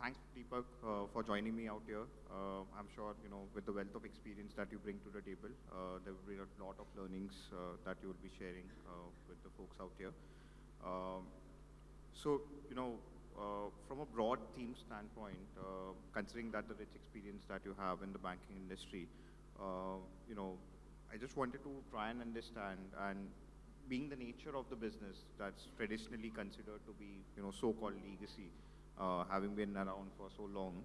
thanks, Deepak, uh, for joining me out here. Uh, I'm sure, you know, with the wealth of experience that you bring to the table, uh, there will be a lot of learnings uh, that you will be sharing uh, with the folks out here. Um, so, you know, uh, from a broad theme standpoint, considering that the rich experience that you have in the banking industry, you know, I just wanted to try and understand and being the nature of the business that's traditionally considered to be, you know, so-called legacy, uh, having been around for so long,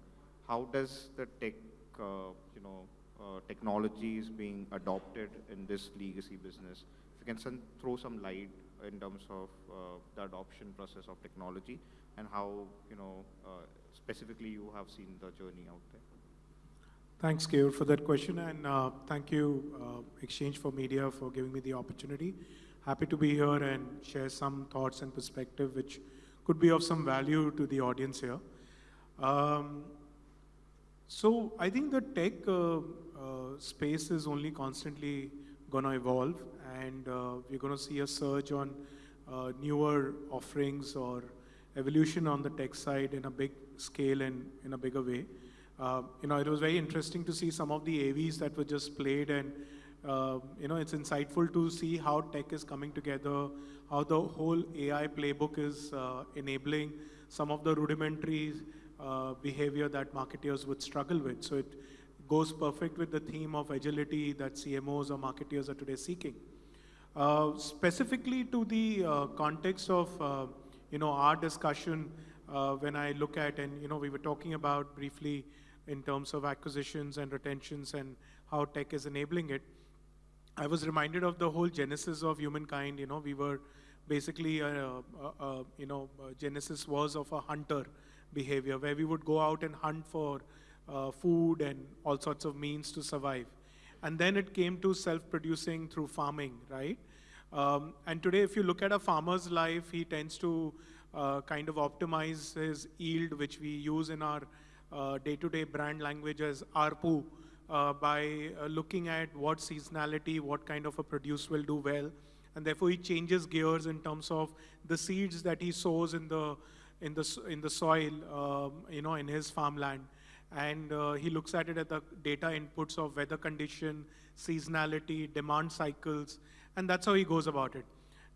how does the tech, uh, you know, uh, technologies being adopted in this legacy business? If you can some, throw some light in terms of uh, the adoption process of technology and how, you know, uh, specifically you have seen the journey out there. Thanks, Keyur, for that question, and uh, thank you, Exchange for Media, for giving me the opportunity. Happy to be here and share some thoughts and perspective which could be of some value to the audience here. Um, so I think the tech uh, uh, space is only constantly going to evolve, and uh, we're going to see a surge on uh, newer offerings or evolution on the tech side in a big scale and in a bigger way. Uh, you know, it was very interesting to see some of the AVs that were just played, and uh, you know, it's insightful to see how tech is coming together, how the whole AI playbook is uh, enabling some of the rudimentary uh, behavior that marketeers would struggle with. So it goes perfect with the theme of agility that CMOs or marketeers are today seeking. Uh, specifically to the uh, context of uh, you know our discussion, when I look at and you know we were talking about briefly in terms of acquisitions and retentions and how tech is enabling it. I was reminded of the whole genesis of humankind. You know, we were basically, uh, uh, uh, you know, uh, genesis was of a hunter behavior where we would go out and hunt for uh, food and all sorts of means to survive. And then it came to self-producing through farming, right? Um, and today, if you look at a farmer's life, he tends to uh, kind of optimize his yield, which we use in our uh, day-to-day brand language as ARPU, uh, by uh, looking at what seasonality, what kind of a produce will do well, and therefore he changes gears in terms of the seeds that he sows in the in the in the soil, um, you know, in his farmland, and uh, he looks at it at the data inputs of weather condition, seasonality, demand cycles, and that's how he goes about it.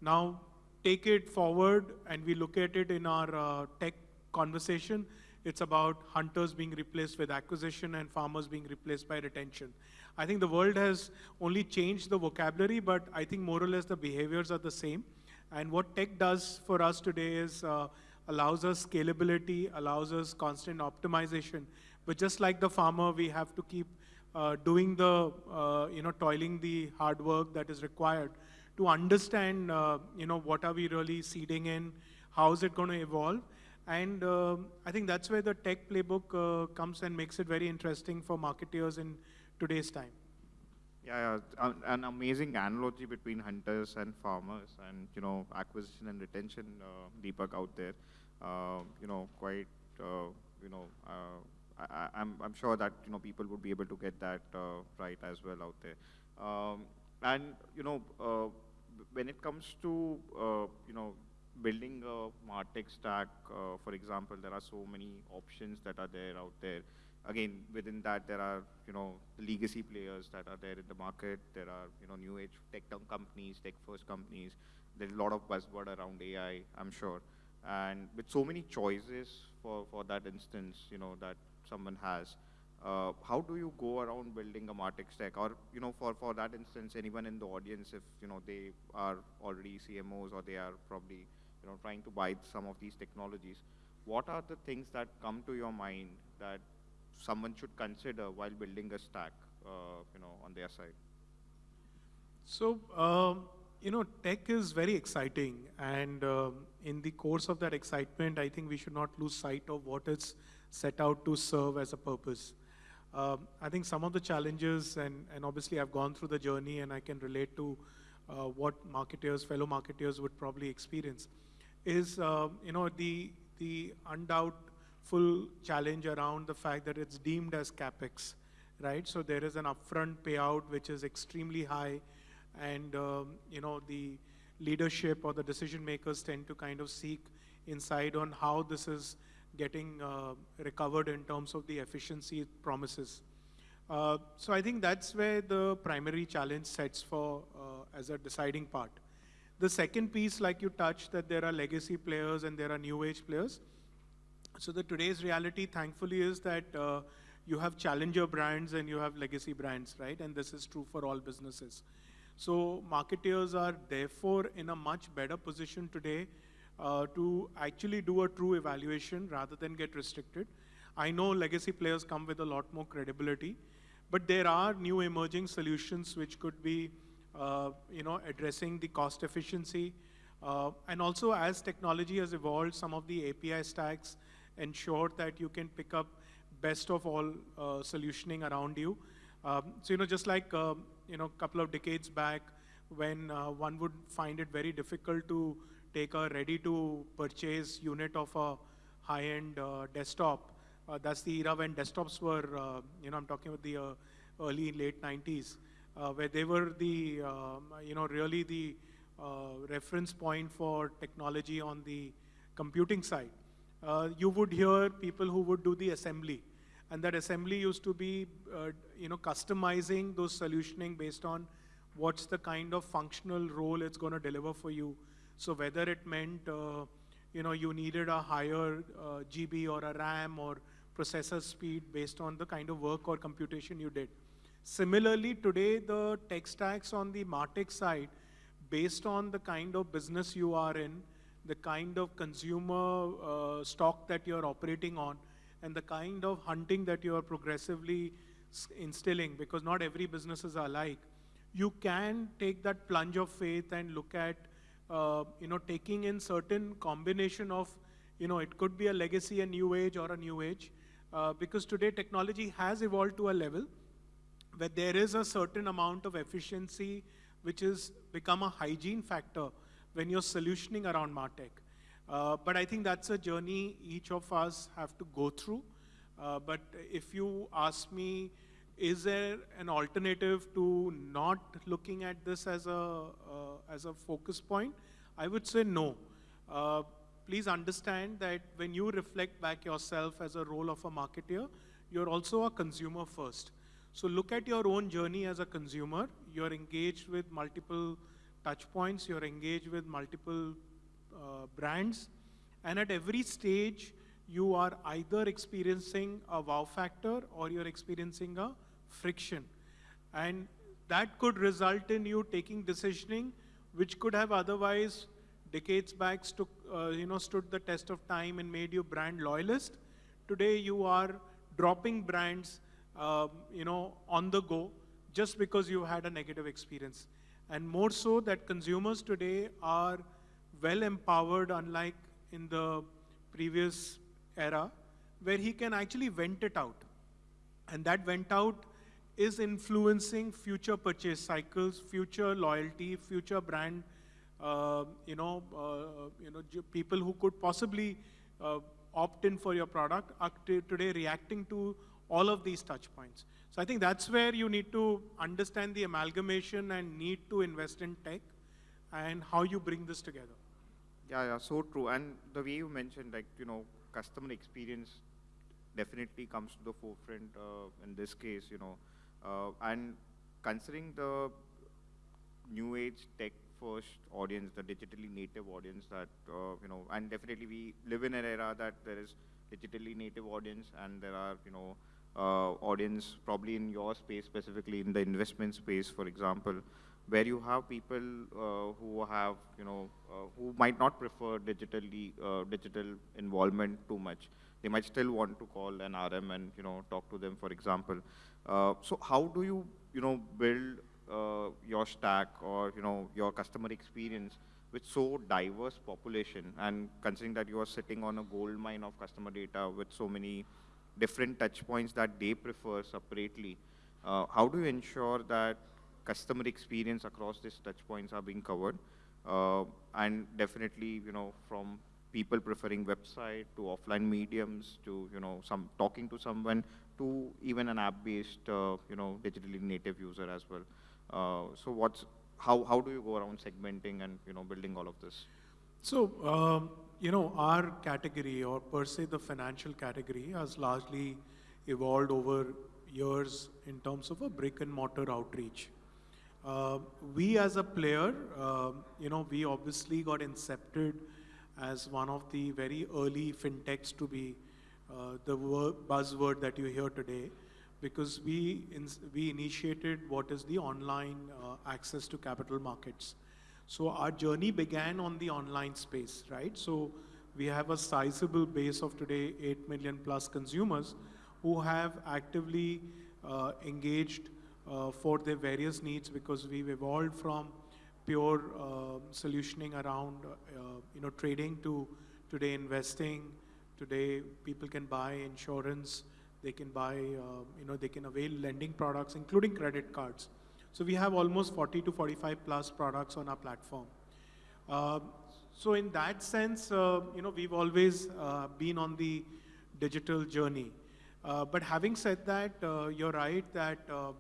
Now, take it forward, and we look at it in our uh, tech conversation. It's about hunters being replaced with acquisition and farmers being replaced by retention. I think the world has only changed the vocabulary, but I think more or less the behaviors are the same. And what tech does for us today is uh, allows us scalability, allows us constant optimization. But just like the farmer, we have to keep uh, doing the, uh, you know, toiling the hard work that is required to understand, uh, you know, what are we really seeding in, how is it going to evolve, and um, I think that's where the tech playbook uh, comes and makes it very interesting for marketeers in today's time. Yeah, yeah, an amazing analogy between hunters and farmers, and you know, acquisition and retention. Uh, Deepak out there, uh, you know, quite, uh, you know, uh, I, am I'm, I'm sure that you know people would be able to get that uh, right as well out there. Um, and you know, when it comes to you know building a MarTech stack, uh, for example, there are so many options that are there out there. Again, within that, there are, you know, the legacy players that are there in the market. There are, you know, new age tech companies, tech first companies. There's a lot of buzzword around AI, I'm sure. And with so many choices for, for that instance, you know, that someone has, uh, how do you go around building a MarTech stack? Or, you know, for, for that instance, anyone in the audience, if, you know, they are already CMOs or they are probably you know, trying to buy some of these technologies, what are the things that come to your mind that someone should consider while building a stack, uh, you know, on their side? So, um, you know, tech is very exciting, and um, in the course of that excitement, I think we should not lose sight of what it's set out to serve as a purpose. Um, I think some of the challenges, and, and obviously I've gone through the journey and I can relate to uh, what marketers, fellow marketers would probably experience is uh, you know the the undoubtful challenge around the fact that it's deemed as capex, right? So there is an upfront payout which is extremely high, and um, you know the leadership or the decision makers tend to kind of seek insight on how this is getting uh, recovered in terms of the efficiency it promises. Uh, so I think that's where the primary challenge sets for uh, as a deciding part. The second piece, like you touched, that there are legacy players and there are new age players. So the today's reality, thankfully, is that uh, you have challenger brands and you have legacy brands, right? And this is true for all businesses. So marketeers are therefore in a much better position today uh, to actually do a true evaluation rather than get restricted. I know legacy players come with a lot more credibility, but there are new emerging solutions which could be, you know, addressing the cost efficiency. Uh, and also as technology has evolved, some of the API stacks ensure that you can pick up best of all uh, solutioning around you. Um, so, you know, just like, you know, a couple of decades back when uh, one would find it very difficult to take a ready-to-purchase unit of a high-end uh, desktop. Uh, that's the era when desktops were, uh, you know, I'm talking about the uh, early, late 90s, uh, where they were the, um, you know, really the reference point for technology on the computing side. you would hear people who would do the assembly. And that assembly used to be, you know, customizing those solutioning based on what's the kind of functional role it's going to deliver for you so whether it meant, uh, you know, you needed a higher uh, GB or a RAM or processor speed based on the kind of work or computation you did. Similarly, today the tech stacks on the Martech side, based on the kind of business you are in, the kind of consumer uh, stock that you're operating on, and the kind of hunting that you are progressively instilling, because not every businesses are alike, you can take that plunge of faith and look at uh, you know, taking in certain combination of, you know, it could be a legacy, a new age, or a new age, uh, because today technology has evolved to a level where there is a certain amount of efficiency which has become a hygiene factor when you're solutioning around MarTech. Uh, but I think that's a journey each of us have to go through. Uh, but if you ask me, is there an alternative to not looking at this as a, uh, as a focus point? I would say no. Uh, please understand that when you reflect back yourself as a role of a marketer, you're also a consumer first. So look at your own journey as a consumer. You're engaged with multiple touch points. You're engaged with multiple uh, brands. And at every stage, you are either experiencing a wow factor or you're experiencing a friction. And that could result in you taking decisioning which could have otherwise decades back uh, you know, stood the test of time and made you brand loyalist. Today you are dropping brands uh, you know, on the go just because you had a negative experience. And more so that consumers today are well empowered unlike in the previous era where he can actually vent it out. And that vent out is influencing future purchase cycles, future loyalty, future brand, uh, you know, uh, you know, people who could possibly uh, opt in for your product are today reacting to all of these touch points. So I think that's where you need to understand the amalgamation and need to invest in tech and how you bring this together. Yeah, yeah, so true. And the way you mentioned, like, you know, customer experience definitely comes to the forefront uh, in this case, you know, uh, and considering the new age tech first audience, the digitally native audience that, uh, you know, and definitely we live in an era that there is digitally native audience and there are, you know, audience probably in your space, specifically in the investment space, for example, where you have people uh, who have, you know, uh, who might not prefer digitally, uh, digital involvement too much. They might still want to call an RM and, you know, talk to them, for example. Uh, so how do you, you know, build uh, your stack or, you know, your customer experience with so diverse population and considering that you are sitting on a gold mine of customer data with so many different touch points that they prefer separately, uh, how do you ensure that customer experience across these touch points are being covered? Uh, and definitely, you know, from people preferring website to offline mediums to, you know, some talking to someone to even an app-based, uh, you know, digitally native user as well. Uh, so what's, how, how do you go around segmenting and, you know, building all of this? So um, you know, our category or per se the financial category has largely evolved over years in terms of a brick and mortar outreach. Uh, we as a player, uh, you know, we obviously got incepted as one of the very early fintechs to be uh, the buzzword that you hear today because we, in, we initiated what is the online uh, access to capital markets. So our journey began on the online space, right? So we have a sizable base of today 8 million plus consumers who have actively uh, engaged uh, for their various needs because we've evolved from pure uh, solutioning around uh, you know trading to today investing. Today people can buy insurance, they can buy uh, you know they can avail lending products including credit cards. So we have almost 40 to 45 plus products on our platform. Uh, so in that sense, uh, you know, we've always uh, been on the digital journey. Uh, but having said that, uh, you're right that uh,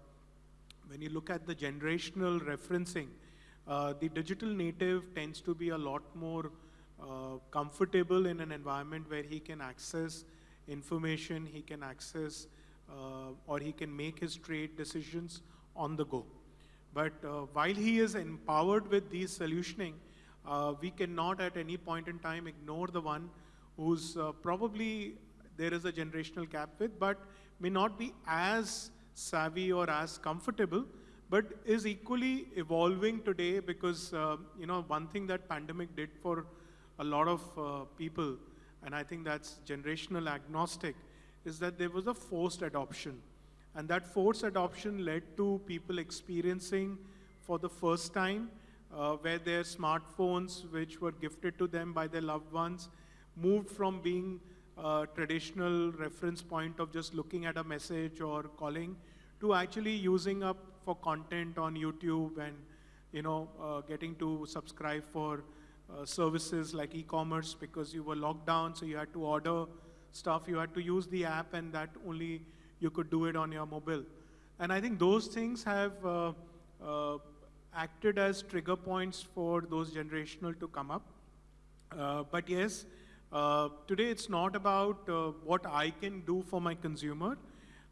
when you look at the generational referencing, the digital native tends to be a lot more comfortable in an environment where he can access information, he can access or he can make his trade decisions on the go. But uh, while he is empowered with these solutioning, uh, we cannot at any point in time ignore the one who's uh, probably there is a generational gap with, but may not be as savvy or as comfortable, but is equally evolving today because, uh, you know, one thing that pandemic did for a lot of uh, people, and I think that's generational agnostic, is that there was a forced adoption. And that forced adoption led to people experiencing for the first time uh, where their smartphones, which were gifted to them by their loved ones, moved from being a traditional reference point of just looking at a message or calling to actually using up for content on YouTube and you know uh, getting to subscribe for uh, services like e-commerce because you were locked down, so you had to order stuff, you had to use the app, and that only you could do it on your mobile. And I think those things have uh, uh, acted as trigger points for those generational to come up. Uh, but yes, uh, today it's not about uh, what I can do for my consumer.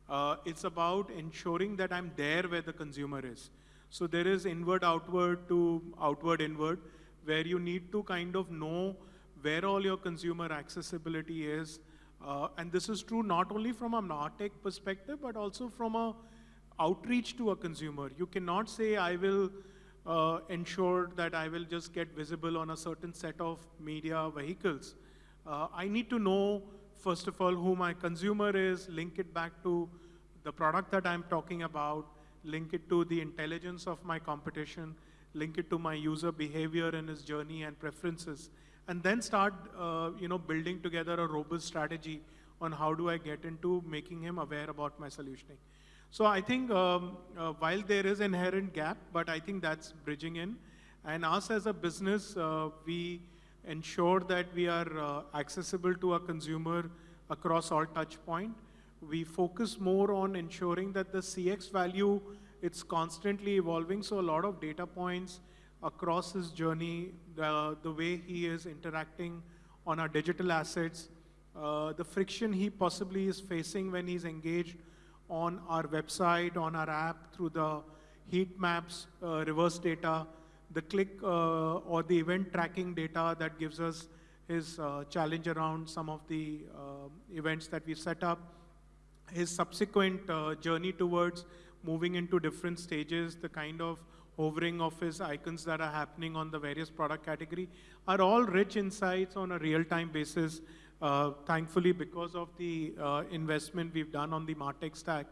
Uh, it's about ensuring that I'm there where the consumer is. So there is inward outward to outward inward, where you need to kind of know where all your consumer accessibility is, uh, and this is true not only from a MarTech perspective, but also from a outreach to a consumer. You cannot say, I will uh, ensure that I will just get visible on a certain set of media vehicles. Uh, I need to know, first of all, who my consumer is, link it back to the product that I'm talking about, link it to the intelligence of my competition, link it to my user behavior and his journey and preferences and then start, uh, you know, building together a robust strategy on how do I get into making him aware about my solutioning. So I think um, uh, while there is inherent gap, but I think that's bridging in. And us as a business, uh, we ensure that we are uh, accessible to a consumer across all touch point. We focus more on ensuring that the CX value, it's constantly evolving. So a lot of data points, across his journey, the, way he is interacting on our digital assets, uh, the friction he possibly is facing when he's engaged on our website, on our app, through the heat maps, uh, reverse data, the click uh, or the event tracking data that gives us his uh, challenge around some of the uh, events that we set up, his subsequent journey towards moving into different stages, the kind of hovering of his icons that are happening on the various product category are all rich insights on a real-time basis. Uh, thankfully, because of the uh, investment we've done on the MarTech stack,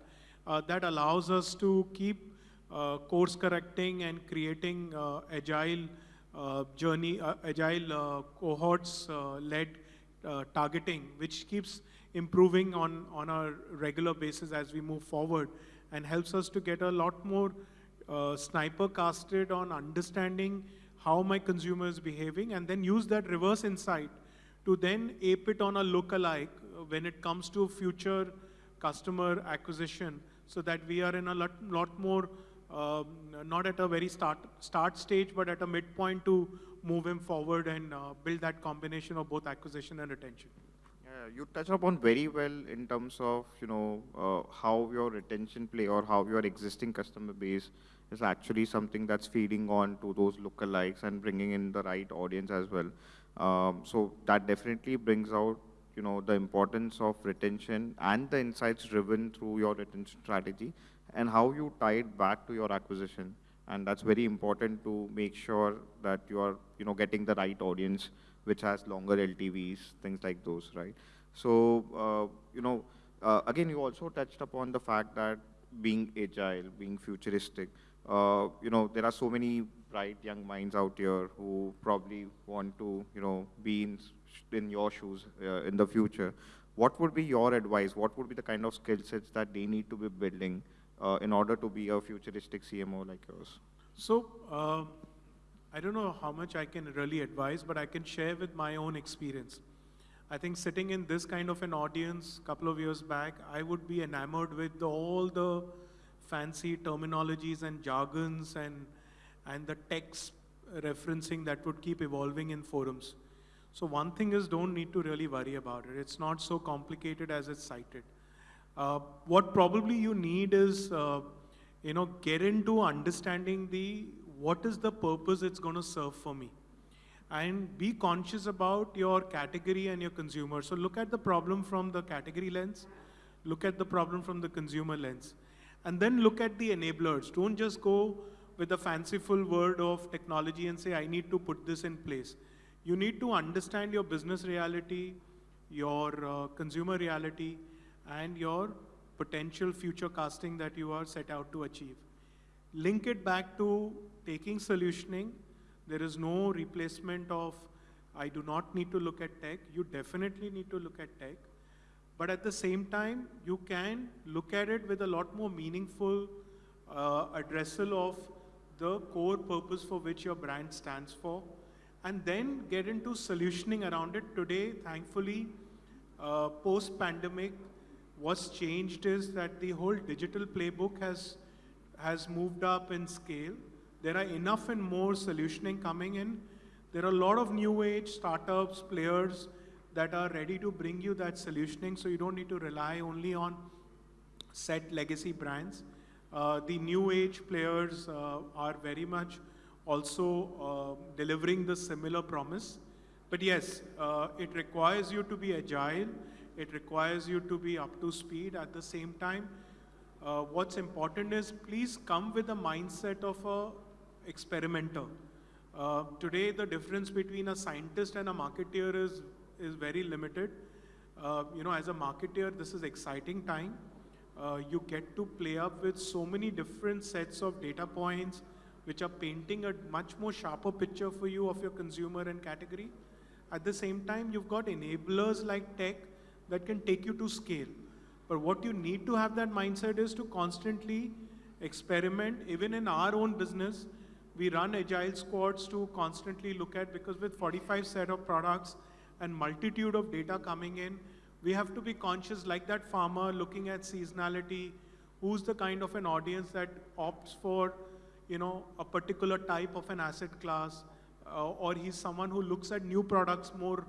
uh, that allows us to keep uh, course correcting and creating uh, agile uh, journey, agile cohorts led targeting, which keeps improving on, on a regular basis as we move forward and helps us to get a lot more uh, sniper casted on understanding how my consumer is behaving and then use that reverse insight to then ape it on a lookalike uh, when it comes to future customer acquisition so that we are in a lot, lot more um, not at a very start, start stage, but at a midpoint to move him forward and uh, build that combination of both acquisition and retention. You touched upon very well in terms of, you know, uh, how your retention play or how your existing customer base is actually something that's feeding on to those lookalikes and bringing in the right audience as well. Um, so that definitely brings out, you know, the importance of retention and the insights driven through your retention strategy and how you tie it back to your acquisition. And that's very important to make sure that you are, you know, getting the right audience, which has longer LTVs, things like those, right? So, uh, you know, uh, again, you also touched upon the fact that being agile, being futuristic, uh, you know, there are so many bright young minds out here who probably want to, you know, be in, in your shoes in the future. What would be your advice? What would be the kind of skill sets that they need to be building uh, in order to be a futuristic CMO like yours? So, uh, I don't know how much I can really advise, but I can share with my own experience. I think sitting in this kind of an audience a couple of years back, I would be enamored with all the fancy terminologies and jargons and, and the text referencing that would keep evolving in forums. So one thing is don't need to really worry about it. It's not so complicated as it's cited. Uh, what probably you need is, uh, you know, get into understanding the, what is the purpose it's going to serve for me? And be conscious about your category and your consumer. So look at the problem from the category lens, look at the problem from the consumer lens. And then look at the enablers. Don't just go with a fanciful word of technology and say, I need to put this in place. You need to understand your business reality, your uh, consumer reality, and your potential future casting that you are set out to achieve. Link it back to taking solutioning. There is no replacement of, I do not need to look at tech. You definitely need to look at tech. But at the same time, you can look at it with a lot more meaningful uh, addressal of the core purpose for which your brand stands for, and then get into solutioning around it. Today, thankfully, uh, post-pandemic, what's changed is that the whole digital playbook has, has moved up in scale. There are enough and more solutioning coming in. There are a lot of new age startups, players, that are ready to bring you that solutioning so you don't need to rely only on set legacy brands. Uh, the new age players uh, are very much also uh, delivering the similar promise. But yes, uh, it requires you to be agile. It requires you to be up to speed at the same time. Uh, what's important is please come with a mindset of a experimenter. Uh, today, the difference between a scientist and a marketeer is is very limited. Uh, you know, as a marketeer, this is exciting time. Uh, you get to play up with so many different sets of data points, which are painting a much more sharper picture for you of your consumer and category. At the same time, you've got enablers like tech that can take you to scale. But what you need to have that mindset is to constantly experiment. Even in our own business, we run agile squads to constantly look at, because with 45 set of products, and multitude of data coming in, we have to be conscious like that farmer looking at seasonality, who's the kind of an audience that opts for you know, a particular type of an asset class, uh, or he's someone who looks at new products more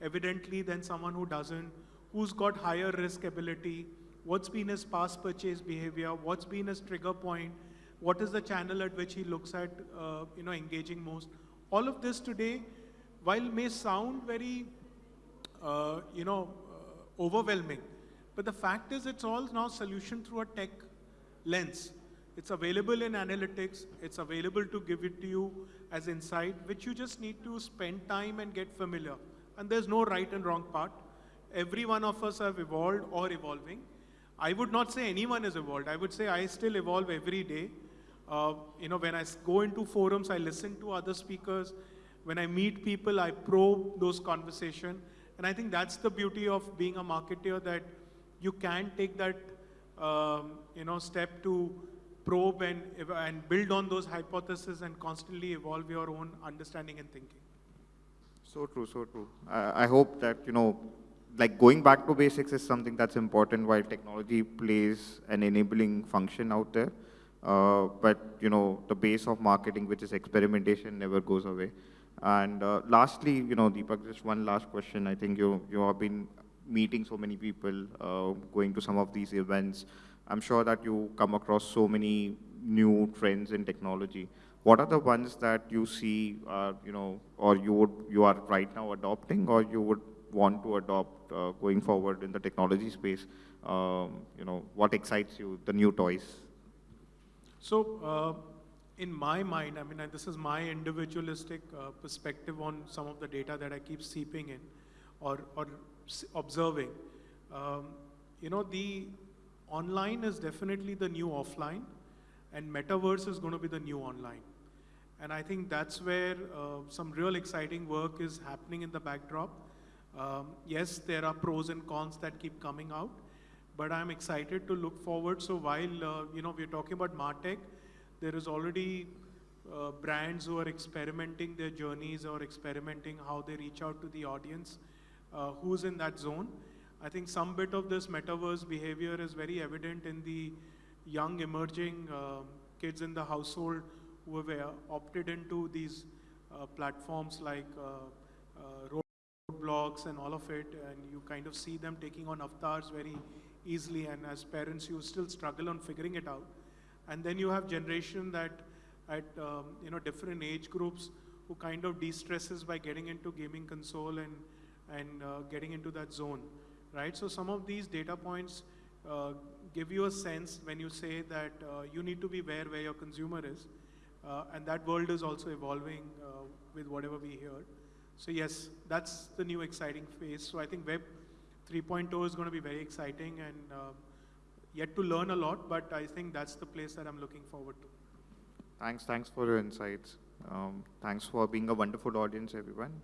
evidently than someone who doesn't, who's got higher risk ability, what's been his past purchase behavior, what's been his trigger point, what is the channel at which he looks at uh, you know, engaging most. All of this today while may sound very, uh, you know, uh, overwhelming, but the fact is it's all now solution through a tech lens. It's available in analytics. It's available to give it to you as insight, which you just need to spend time and get familiar. And there's no right and wrong part. Every one of us have evolved or evolving. I would not say anyone is evolved. I would say I still evolve every day. Uh, you know, when I go into forums, I listen to other speakers. When I meet people, I probe those conversations. And I think that's the beauty of being a marketer that you can take that um, you know, step to probe and, and build on those hypotheses and constantly evolve your own understanding and thinking. So true, so true. I hope that, you know, like going back to basics is something that's important while technology plays an enabling function out there. Uh, but you know, the base of marketing, which is experimentation, never goes away. And uh, lastly, you know, Deepak, just one last question. I think you you have been meeting so many people, uh, going to some of these events. I'm sure that you come across so many new trends in technology. What are the ones that you see, uh, you know, or you would you are right now adopting, or you would want to adopt uh, going forward in the technology space? Um, you know, what excites you? The new toys. So, uh, in my mind, I mean, this is my individualistic uh, perspective on some of the data that I keep seeping in or, or observing. Um, you know, the online is definitely the new offline, and metaverse is going to be the new online. And I think that's where uh, some real exciting work is happening in the backdrop. Um, yes, there are pros and cons that keep coming out, but I'm excited to look forward. So while uh, you know we're talking about Martech, there is already uh, brands who are experimenting their journeys or experimenting how they reach out to the audience uh, who's in that zone. I think some bit of this metaverse behavior is very evident in the young emerging um kids in the household who have uh, opted into these uh, platforms like uh, uh, Roblox and all of it, and you kind of see them taking on avatars very easily. And as parents, you still struggle on figuring it out. And then you have generation that at um, you know different age groups who kind of de-stresses by getting into gaming console and and uh, getting into that zone, right? So some of these data points uh, give you a sense when you say that uh, you need to be aware where your consumer is, uh, and that world is also evolving uh, with whatever we hear. So yes, that's the new exciting phase. So I think Web 3.0 is going to be very exciting and uh, yet to learn a lot, but I think that's the place that I'm looking forward to. Thanks, thanks for your insights. Um, thanks for being a wonderful audience, everyone.